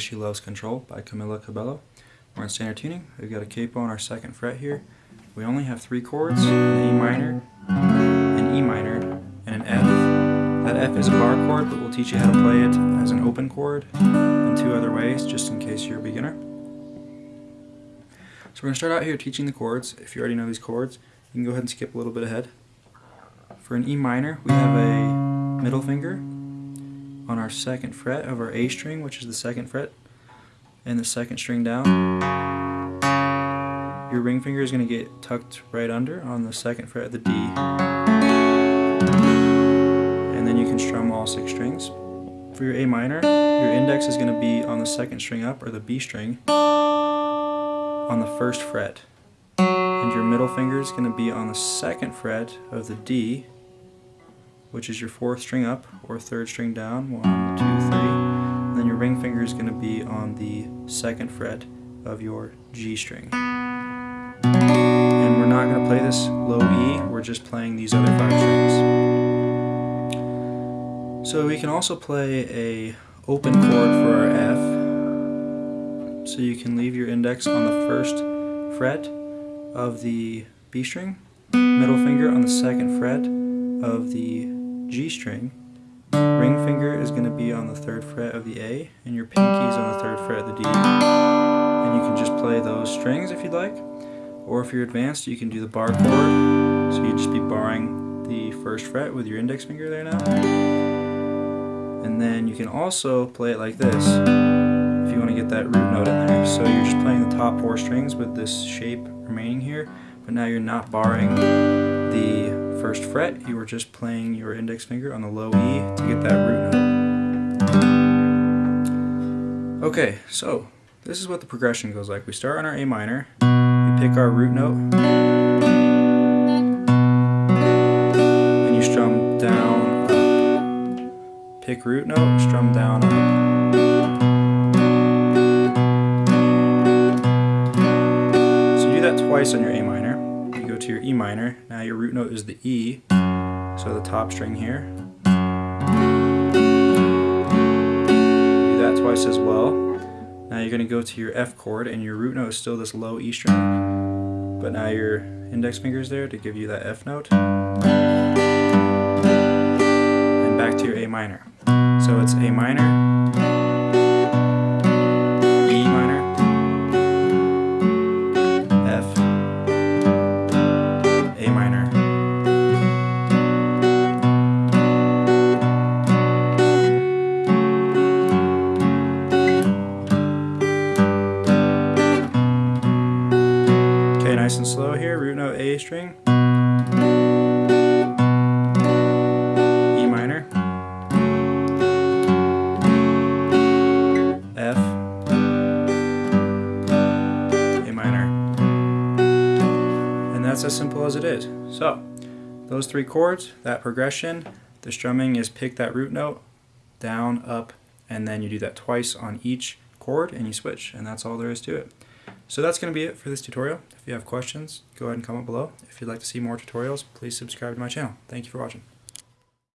She Loves Control by Camila Cabello. We're in standard tuning. We've got a capo on our second fret here. We only have three chords, an A minor, an E minor, and an F. That F is a bar chord, but we'll teach you how to play it as an open chord in two other ways, just in case you're a beginner. So we're going to start out here teaching the chords. If you already know these chords, you can go ahead and skip a little bit ahead. For an E minor, we have a middle finger on our second fret of our A string, which is the second fret, and the second string down. Your ring finger is going to get tucked right under on the second fret of the D. And then you can strum all six strings. For your A minor, your index is going to be on the second string up, or the B string, on the first fret. And your middle finger is going to be on the second fret of the D, which is your fourth string up or third string down, one, two, three. And then your ring finger is going to be on the second fret of your G string. And we're not going to play this low E, we're just playing these other five strings. So we can also play a open chord for our F. So you can leave your index on the first fret of the B string, middle finger on the second fret of the G string, ring finger is going to be on the third fret of the A, and your pinky is on the third fret of the D. And you can just play those strings if you'd like, or if you're advanced, you can do the bar chord, so you'd just be barring the first fret with your index finger there now. And then you can also play it like this, if you want to get that root note in there. So you're just playing the top four strings with this shape remaining here, but now you're not barring the first fret, you were just playing your index finger on the low E to get that root note. Okay, so this is what the progression goes like. We start on our A minor, we pick our root note, and you strum down, up. Pick root note, strum down, up. So you do that twice on your A minor to your E minor. Now your root note is the E, so the top string here. Do that twice as well. Now you're going to go to your F chord and your root note is still this low E string, but now your index finger is there to give you that F note. And back to your A minor. So it's A minor, nice and slow here, root note A string, E minor, F, A minor, and that's as simple as it is. So, those three chords, that progression, the strumming is pick that root note, down, up, and then you do that twice on each chord and you switch, and that's all there is to it. So that's going to be it for this tutorial. If you have questions, go ahead and comment below. If you'd like to see more tutorials, please subscribe to my channel. Thank you for watching.